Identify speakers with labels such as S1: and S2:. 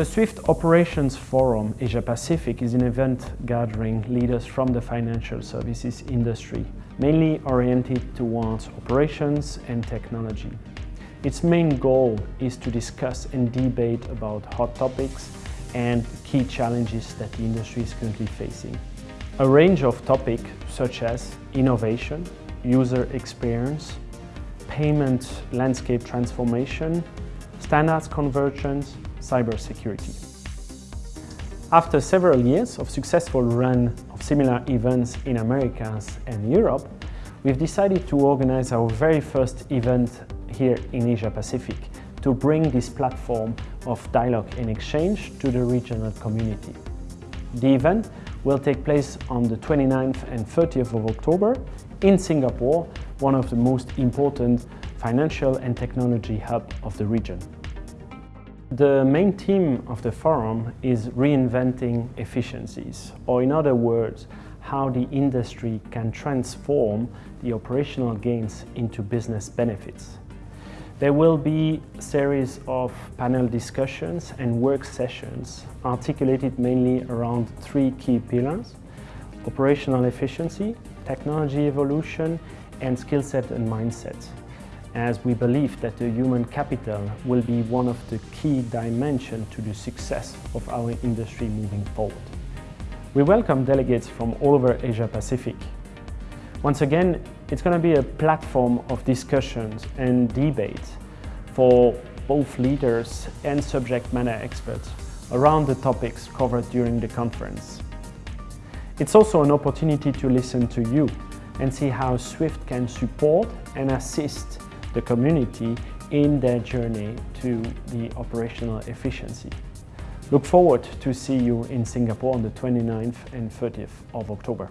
S1: The Swift Operations Forum Asia Pacific is an event gathering leaders from the financial services industry, mainly oriented towards operations and technology. Its main goal is to discuss and debate about hot topics and key challenges that the industry is currently facing. A range of topics such as innovation, user experience, payment landscape transformation, standards convergence, cybersecurity. After several years of successful run of similar events in Americas and Europe, we've decided to organize our very first event here in Asia Pacific to bring this platform of dialogue and exchange to the regional community. The event will take place on the 29th and 30th of October in Singapore, one of the most important financial and technology hub of the region. The main theme of the forum is reinventing efficiencies, or in other words, how the industry can transform the operational gains into business benefits. There will be a series of panel discussions and work sessions articulated mainly around three key pillars, operational efficiency, technology evolution and skill set and mindset, as we believe that the human capital will be one of the key dimensions to the success of our industry moving forward. We welcome delegates from all over Asia Pacific once again, it's going to be a platform of discussions and debates for both leaders and subject matter experts around the topics covered during the conference. It's also an opportunity to listen to you and see how SWIFT can support and assist the community in their journey to the operational efficiency. Look forward to see you in Singapore on the 29th and 30th of October.